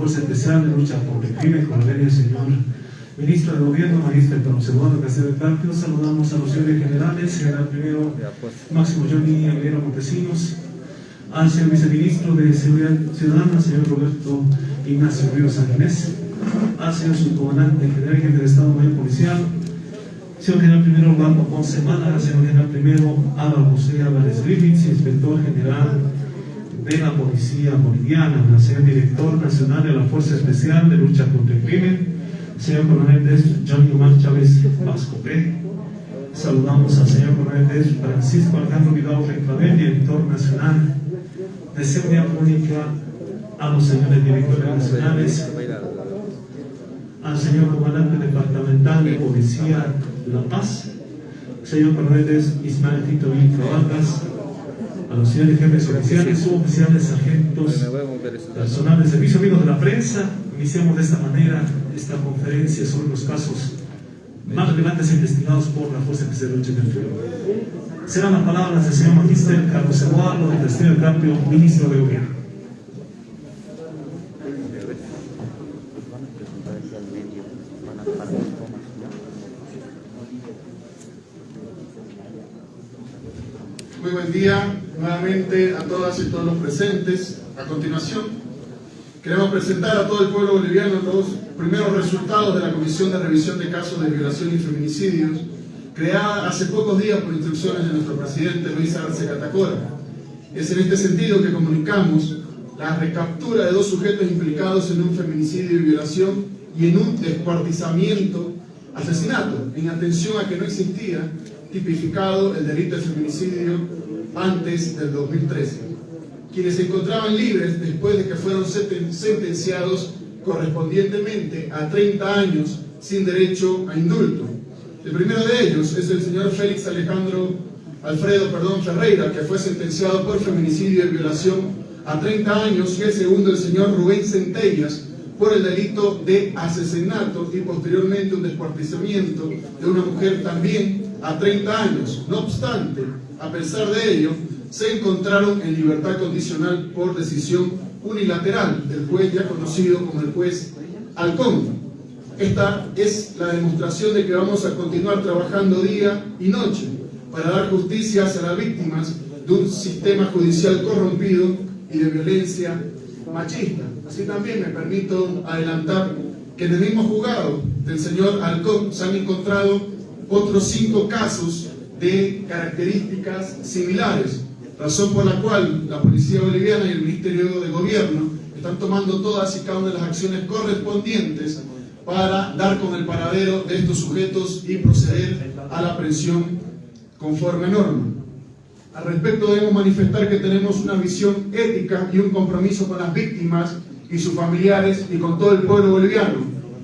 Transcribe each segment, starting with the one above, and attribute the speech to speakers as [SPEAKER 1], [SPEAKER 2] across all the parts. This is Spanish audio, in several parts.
[SPEAKER 1] Fuerza Especial de Lucha contra el Crimen, con la del señor. Ministro de Gobierno, Magíster Don Segundo Casero Carpio, saludamos a los señores generales, general primero Máximo Johnny Aguilera Montesinos, al señor viceministro de Seguridad Ciudadana, señor Roberto Ignacio Ríos Sanginés, al señor subcomandante general jefe de Estado Mayor Policial, señor general primero Juan Ponce Málaga, señor general primero Álvaro José Álvarez Griffiths, inspector general de la Policía Boliviana, el señor director nacional de la Fuerza Especial de Lucha contra el Crimen, señor coronel de Johnny Omar Chávez Vascopé. Saludamos al señor coronel de Francisco Alejandro Vidal Reclavel, director nacional de Seguridad Pública, a los señores directores nacionales, al señor comandante departamental de Policía La Paz, señor coronel Ismael Tito Vilca Vargas, a los señores jefes oficiales, suboficiales, sargentos, personal de servicio, amigos de la prensa, iniciamos de esta manera esta conferencia sobre los casos más relevantes investigados por la Fuerza Especial de Lucha del Frío. Serán las palabras del señor Magíster Carlos Eduardo, del Destino del Cambio, ministro de Gobierno.
[SPEAKER 2] Todas y todos los presentes. A continuación, queremos presentar a todo el pueblo boliviano los primeros resultados de la Comisión de Revisión de Casos de Violación y Feminicidios, creada hace pocos días por instrucciones de nuestro presidente Luis Arce Catacora. Es en este sentido que comunicamos la recaptura de dos sujetos implicados en un feminicidio y violación y en un descuartizamiento, asesinato, en atención a que no existía tipificado el delito de feminicidio antes del 2013, quienes se encontraban libres después de que fueron sentenciados correspondientemente a 30 años sin derecho a indulto. El primero de ellos es el señor Félix Alejandro Alfredo perdón, Ferreira, que fue sentenciado por feminicidio y violación a 30 años, y el segundo el señor Rubén Centellas, por el delito de asesinato y posteriormente un descuartizamiento de una mujer también a 30 años. No obstante, a pesar de ello, se encontraron en libertad condicional por decisión unilateral del juez ya conocido como el juez Alcón. Esta es la demostración de que vamos a continuar trabajando día y noche para dar justicia a las víctimas de un sistema judicial corrompido y de violencia machista. Así también me permito adelantar que en el mismo juzgado del señor Alcón se han encontrado otros cinco casos de características similares, razón por la cual la Policía Boliviana y el Ministerio de Gobierno están tomando todas y cada una de las acciones correspondientes para dar con el paradero de estos sujetos y proceder a la presión conforme norma. Al respecto debemos manifestar que tenemos una visión ética y un compromiso con las víctimas y sus familiares y con todo el pueblo boliviano.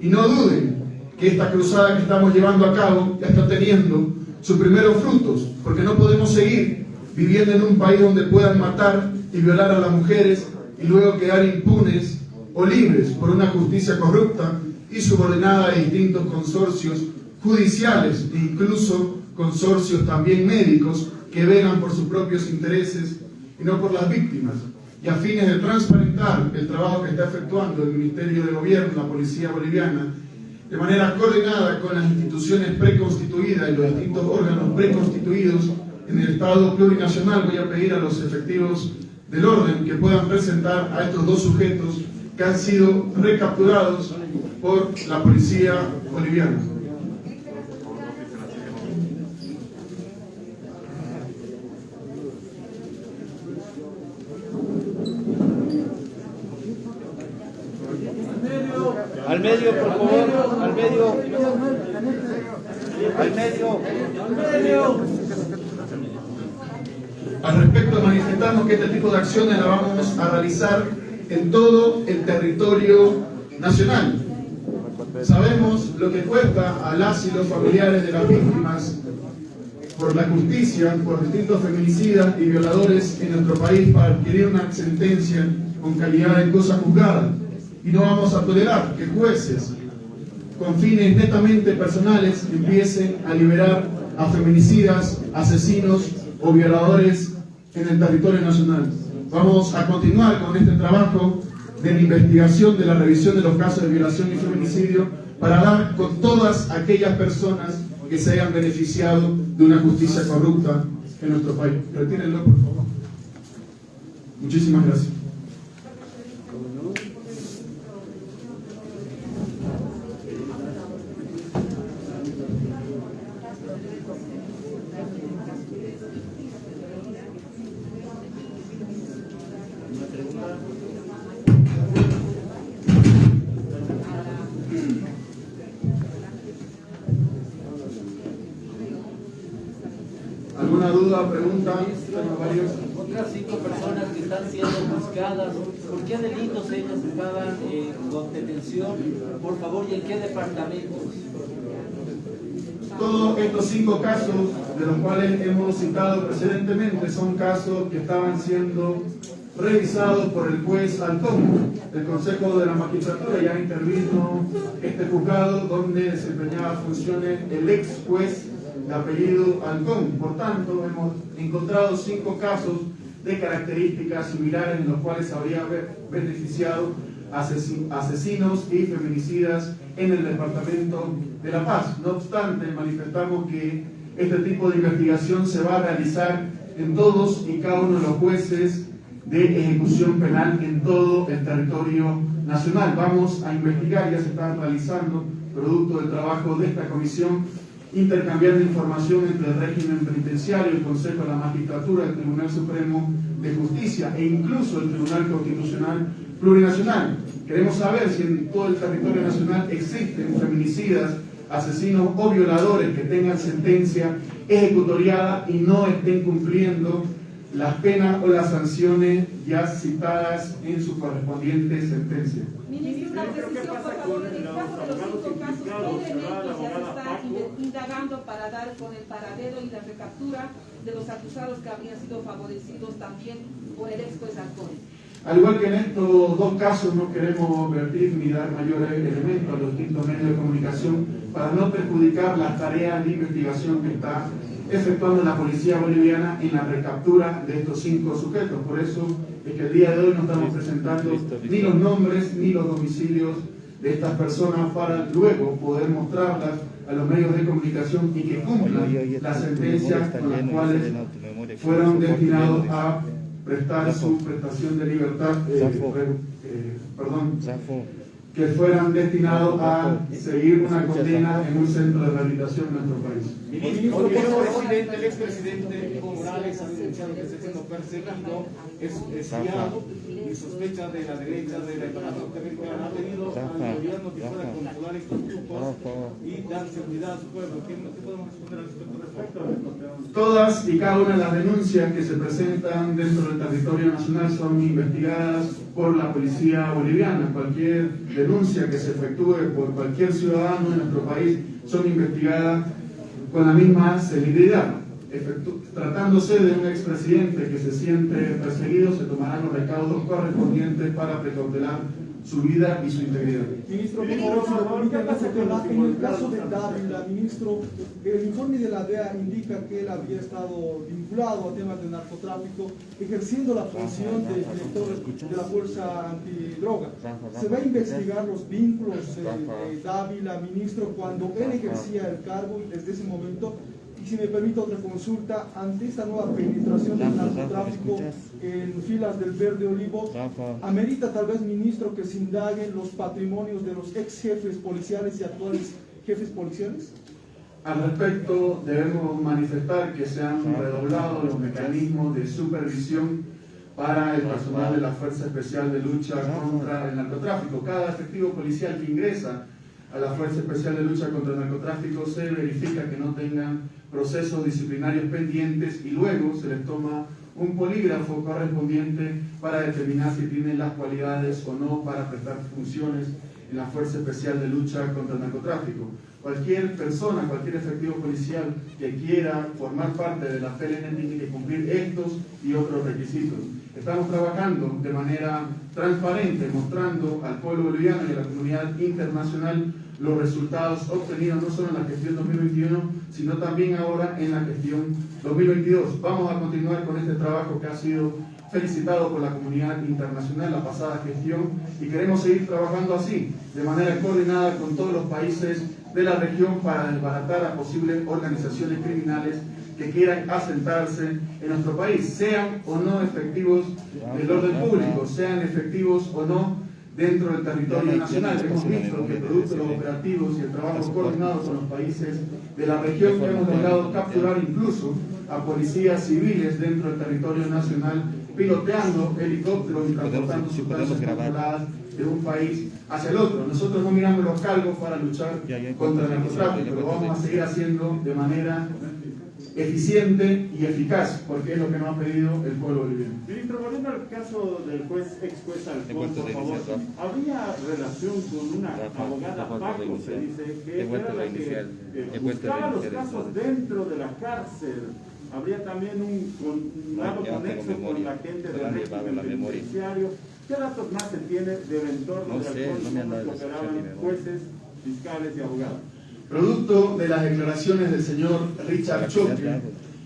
[SPEAKER 2] Y no duden que esta cruzada que estamos llevando a cabo ya está teniendo sus primeros frutos, porque no podemos seguir viviendo en un país donde puedan matar y violar a las mujeres y luego quedar impunes o libres por una justicia corrupta y subordinada a distintos consorcios judiciales e incluso consorcios también médicos que velan por sus propios intereses y no por las víctimas. Y a fines de transparentar el trabajo que está efectuando el Ministerio de Gobierno, la Policía Boliviana de manera coordinada con las instituciones preconstituidas y los distintos órganos preconstituidos en el Estado plurinacional, voy a pedir a los efectivos del orden que puedan presentar a estos dos sujetos que han sido recapturados por la policía boliviana.
[SPEAKER 3] Al medio, por favor, al medio. Al medio. Al medio.
[SPEAKER 2] Al respecto, manifestamos que este tipo de acciones la vamos a realizar en todo el territorio nacional. Sabemos lo que cuesta a las y familiares de las víctimas por la justicia, por distintos feminicidas y violadores en nuestro país para adquirir una sentencia con calidad de cosa juzgada y no vamos a tolerar que jueces con fines netamente personales empiecen a liberar a feminicidas, asesinos o violadores en el territorio nacional. Vamos a continuar con este trabajo de la investigación, de la revisión de los casos de violación y feminicidio, para dar con todas aquellas personas que se hayan beneficiado de una justicia corrupta en nuestro país. Retírenlo, por favor. Muchísimas gracias. ¿Alguna duda, pregunta? Tengo varios.
[SPEAKER 4] Otras cinco personas que están siendo buscadas, ¿por qué delitos ellas estaban eh, con detención? Por favor, ¿y en qué departamentos?
[SPEAKER 2] Todos estos cinco casos de los cuales hemos citado precedentemente son casos que estaban siendo revisados por el juez Altón. El Consejo de la Magistratura ya intervino este juzgado donde desempeñaba funciones el ex juez de apellido Altón. Por tanto, hemos encontrado cinco casos de características similares en los cuales habría beneficiado asesin- asesinos y feminicidas en el departamento de La Paz. No obstante, manifestamos que este tipo de investigación se va a realizar en todos y cada uno de los jueces de ejecución penal en todo el territorio nacional. Vamos a investigar, ya se están realizando, producto del trabajo de esta comisión, intercambiando información entre el régimen penitenciario, el Consejo de la Magistratura, el Tribunal Supremo de Justicia e incluso el Tribunal Constitucional Plurinacional. Queremos saber si en todo el territorio nacional existen feminicidas, asesinos o violadores que tengan sentencia ejecutoriada y no estén cumpliendo las penas o las sanciones ya citadas en su correspondiente sentencia.
[SPEAKER 5] Ministro, una precisión, por favor, en el caso de los cinco casos, ¿qué elementos ya se está in- indagando para dar con el paradero y la recaptura de los acusados que habrían sido favorecidos también por el ex juez?
[SPEAKER 2] Al igual que en estos dos casos no queremos vertir ni dar mayores elementos a los distintos medios de comunicación para no perjudicar las tareas de investigación que está efectuando la policía boliviana en la recaptura de estos cinco sujetos. Por eso es que el día de hoy no estamos presentando ni los nombres ni los domicilios de estas personas para luego poder mostrarlas a los medios de comunicación y que cumplan las sentencias con las cuales fueron destinados a prestar su prestación de libertad, eh, eh, perdón. Que fueran destinados a seguir una condena en un centro de rehabilitación en nuestro país.
[SPEAKER 6] Ministro, el expresidente, el expresidente Evo Morales ha denunciado que está siendo perseguido, es espiado y sospecha de la derecha, de la ha tenido al gobierno que pueda controlar estos grupos y dar seguridad a su pueblo. ¿Qué, qué podemos responder al respecto?
[SPEAKER 2] Todas y cada una de las denuncias que se presentan dentro del territorio nacional son investigadas por la policía boliviana. Cualquier denuncia que se efectúe por cualquier ciudadano en nuestro país son investigadas con la misma celeridad. Tratándose de un expresidente que se siente perseguido, se tomarán los recaudos correspondientes para precautelar su vida y su integridad.
[SPEAKER 7] Ministro, por favor, en el caso de Dávila, ministro, el informe de la DEA indica que él había estado vinculado a temas de narcotráfico, ejerciendo la función de director de la Fuerza Antidroga. ¿Se va a investigar los vínculos eh, de Dávila, ministro, cuando él ejercía el cargo y desde ese momento? Y si me permite otra consulta, ante esta nueva penetración del narcotráfico en filas del Verde Olivo, ¿Amerita tal vez, ministro, que se indaguen los patrimonios de los ex jefes policiales y actuales jefes policiales?
[SPEAKER 2] Al respecto, debemos manifestar que se han redoblado los mecanismos de supervisión para el personal de la Fuerza Especial de Lucha contra el Narcotráfico. Cada efectivo policial que ingresa a la Fuerza Especial de Lucha contra el Narcotráfico se verifica que no tengan procesos disciplinarios pendientes y luego se les toma un polígrafo correspondiente para determinar si tienen las cualidades o no para prestar funciones en la Fuerza Especial de Lucha contra el Narcotráfico. Cualquier persona, cualquier efectivo policial que quiera formar parte de la FLN tiene que cumplir estos y otros requisitos. Estamos trabajando de manera transparente, mostrando al pueblo boliviano y a la comunidad internacional los resultados obtenidos no solo en la gestión 2021, sino también ahora en la gestión 2022. Vamos a continuar con este trabajo que ha sido felicitado por la comunidad internacional la pasada gestión y queremos seguir trabajando así, de manera coordinada con todos los países de la región para desbaratar a posibles organizaciones criminales que quieran asentarse en nuestro país, sean o no efectivos del orden público, sean efectivos o no dentro del territorio nacional. Hemos visto que producto de los operativos y el trabajo coordinado con los países de la región hemos logrado capturar incluso a policías civiles dentro del territorio nacional piloteando helicópteros y transportando sustancias controladas de un país hacia el otro. Nosotros no miramos los cargos para luchar contra el narcotráfico, lo vamos a seguir haciendo de manera eficiente y eficaz, porque es lo que nos ha pedido el pueblo boliviano.
[SPEAKER 6] Ministro, volviendo al caso del juez, ex juez Alfonso, por favor, ¿habría relación con una abogada Paco, se dice, que era la que eh, buscaba los casos dentro de la cárcel? Habría también un, un lado conexo con la gente del régimen penitenciario. ¿Qué datos más se tiene del entorno de Alfonso que operaban jueces, fiscales y abogados?
[SPEAKER 2] Producto de las declaraciones del señor Richard Choque,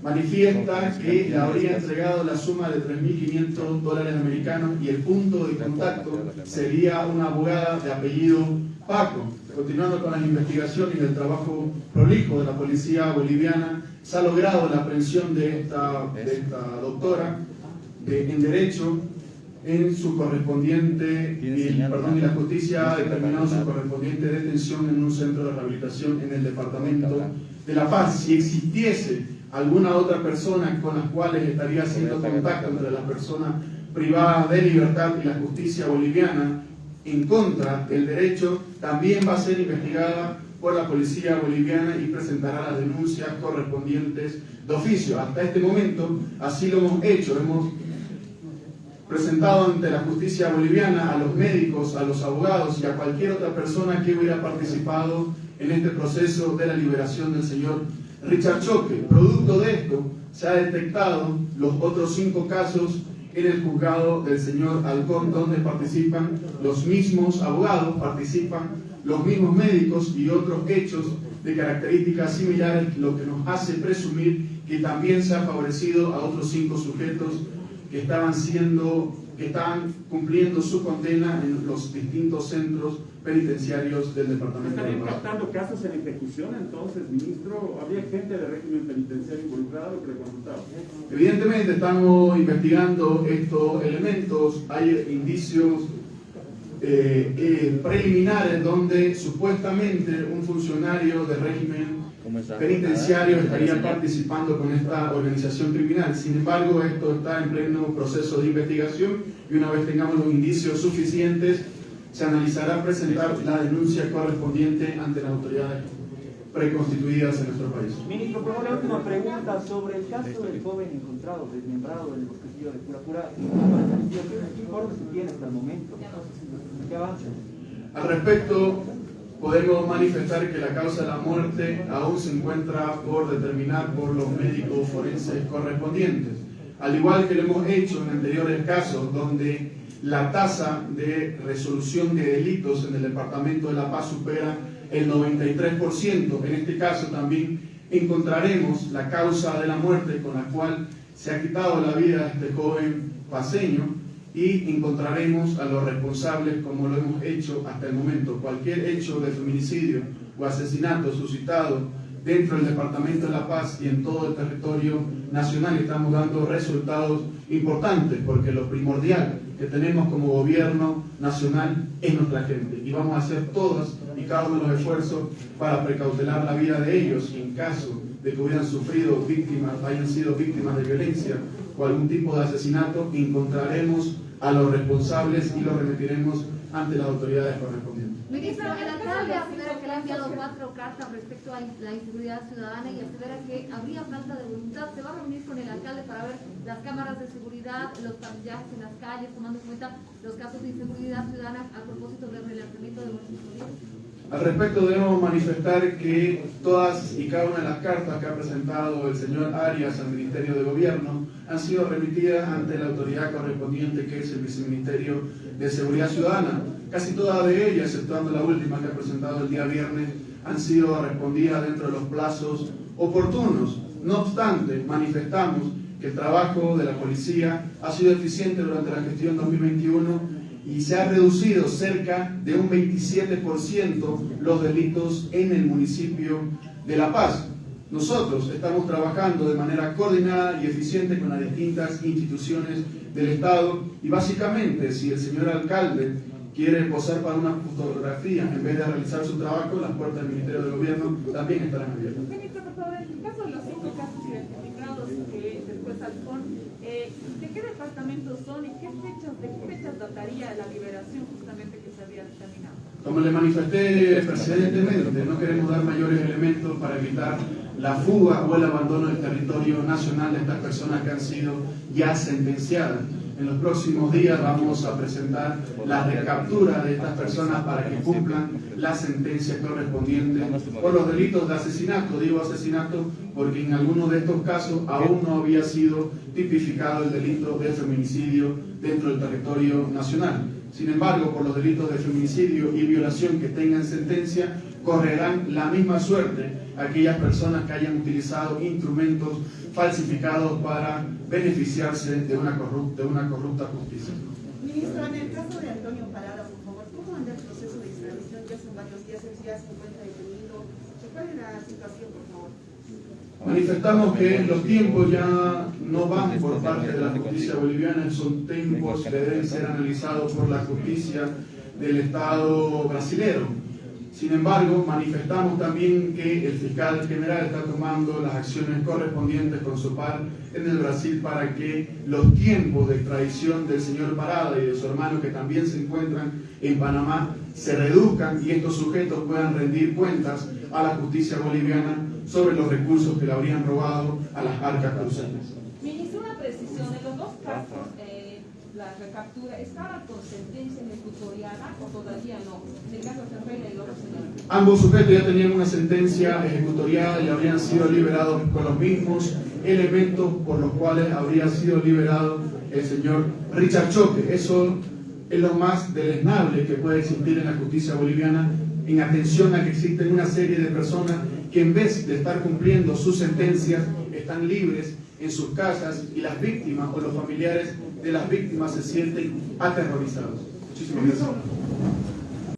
[SPEAKER 2] manifiesta que le habría entregado la suma de 3.500 dólares americanos y el punto de contacto sería una abogada de apellido Paco. Continuando con las investigaciones y el trabajo prolijo de la policía boliviana, se ha logrado la aprehensión de esta, de esta doctora de, en Derecho en su correspondiente, y, perdón, y la justicia ha determinado su correspondiente detención en un centro de rehabilitación en el departamento de La Paz. Si existiese alguna otra persona con las cuales estaría haciendo contacto entre la persona privada de libertad y la justicia boliviana en contra del derecho, también va a ser investigada por la policía boliviana y presentará las denuncias correspondientes de oficio. Hasta este momento así lo hemos hecho, hemos presentado ante la justicia boliviana a los médicos, a los abogados y a cualquier otra persona que hubiera participado en este proceso de la liberación del señor Richard Choque. Producto de esto, se ha detectado los otros cinco casos en el juzgado del señor Alcón, donde participan los mismos abogados, participan los mismos médicos y otros hechos de características similares, lo que nos hace presumir que también se ha favorecido a otros cinco sujetos que estaban siendo, que estaban cumpliendo su condena en los distintos centros penitenciarios del departamento
[SPEAKER 6] ¿Estarían captando casos en ejecución entonces, ministro? ¿Había gente de régimen penitenciario involucrada lo que le consultaba?
[SPEAKER 2] Evidentemente estamos investigando estos elementos, hay indicios eh, eh, preliminares donde supuestamente un funcionario de régimen penitenciario estaría participando con esta organización criminal. Sin embargo, esto está en pleno proceso de investigación y una vez tengamos los indicios suficientes, se analizará presentar la denuncia correspondiente ante las autoridades preconstituidas en nuestro país.
[SPEAKER 4] Ministro, por la última pregunta sobre el caso del joven encontrado desmembrado en el bosquecillo de Pura ¿Qué informes se tiene hasta el momento? ¿Qué avanza?
[SPEAKER 2] Al respecto, podemos manifestar que la causa de la muerte aún se encuentra por determinar por los médicos forenses correspondientes. Al igual que lo hemos hecho en anteriores casos donde la tasa de resolución de delitos en el Departamento de La Paz supera el 93%. En este caso también encontraremos la causa de la muerte con la cual se ha quitado la vida a este joven paseño y encontraremos a los responsables como lo hemos hecho hasta el momento. Cualquier hecho de feminicidio o asesinato suscitado dentro del Departamento de La Paz y en todo el territorio nacional estamos dando resultados importantes porque lo primordial que tenemos como gobierno nacional es nuestra gente y vamos a hacer todas y cada uno de los esfuerzos para precautelar la vida de ellos en caso de que hubieran sufrido víctimas, hayan sido víctimas de violencia o algún tipo de asesinato, encontraremos a los responsables y los remitiremos ante las autoridades correspondientes.
[SPEAKER 8] Ministro, el alcalde asevera que le ha enviado cuatro cartas respecto a la inseguridad ciudadana y asevera que habría falta de voluntad. ¿Se va a reunir con el alcalde para ver las cámaras de seguridad, los patillajes en las calles, tomando en cuenta los casos de inseguridad ciudadana a propósito del relanzamiento de nuestros
[SPEAKER 2] al respecto debemos manifestar que todas y cada una de las cartas que ha presentado el señor Arias al Ministerio de Gobierno han sido remitidas ante la autoridad correspondiente que es el Viceministerio de Seguridad Ciudadana. Casi todas de ellas, exceptuando la última que ha presentado el día viernes, han sido respondidas dentro de los plazos oportunos. No obstante, manifestamos que el trabajo de la policía ha sido eficiente durante la gestión 2021 y se ha reducido cerca de un 27% los delitos en el municipio de La Paz. Nosotros estamos trabajando de manera coordinada y eficiente con las distintas instituciones del Estado y básicamente si el señor alcalde quiere posar para una fotografía en vez de realizar su trabajo, las puertas del Ministerio de Gobierno también estarán abiertas.
[SPEAKER 5] Ministro, por favor, en el caso de los cinco casos identificados eh, ¿de qué son y qué fechas, dataría la liberación justamente que se había?
[SPEAKER 2] Como le manifesté precedentemente, no queremos dar mayores elementos para evitar la fuga o el abandono del territorio nacional de estas personas que han sido ya sentenciadas. En los próximos días vamos a presentar la recaptura de estas personas para que cumplan la sentencia correspondiente por los delitos de asesinato. Digo asesinato porque en algunos de estos casos aún no había sido tipificado el delito de feminicidio dentro del territorio nacional. Sin embargo, por los delitos de feminicidio y violación que tengan sentencia, correrán la misma suerte aquellas personas que hayan utilizado instrumentos falsificados para beneficiarse de una corrupta, de una corrupta justicia.
[SPEAKER 5] Ministro, en el caso de Antonio Parada, por favor, ¿cómo anda el proceso de extradición? Ya son varios días, él ya se encuentra detenido. ¿Cuál es la situación, por favor?
[SPEAKER 2] Manifestamos que los tiempos ya no van por parte de la justicia boliviana, son tiempos que deben ser analizados por la justicia del Estado brasilero. Sin embargo, manifestamos también que el fiscal general está tomando las acciones correspondientes con su par en el Brasil para que los tiempos de extradición del señor Parada y de su hermano que también se encuentran en Panamá se reduzcan y estos sujetos puedan rendir cuentas a la justicia boliviana sobre los recursos que le habrían robado a las arcas cruceñas.
[SPEAKER 5] Ministro, una precisión. En los dos casos, eh, la recaptura, ¿estaba con sentencia
[SPEAKER 2] Ambos sujetos ya tenían una sentencia ejecutoriada y habrían sido liberados con los mismos elementos por los cuales habría sido liberado el señor Richard Choque. Eso es lo más deleznable que puede existir en la justicia boliviana en atención a que existen una serie de personas que en vez de estar cumpliendo sus sentencias están libres en sus casas y las víctimas o los familiares de las víctimas se sienten aterrorizados. Muchísimas gracias.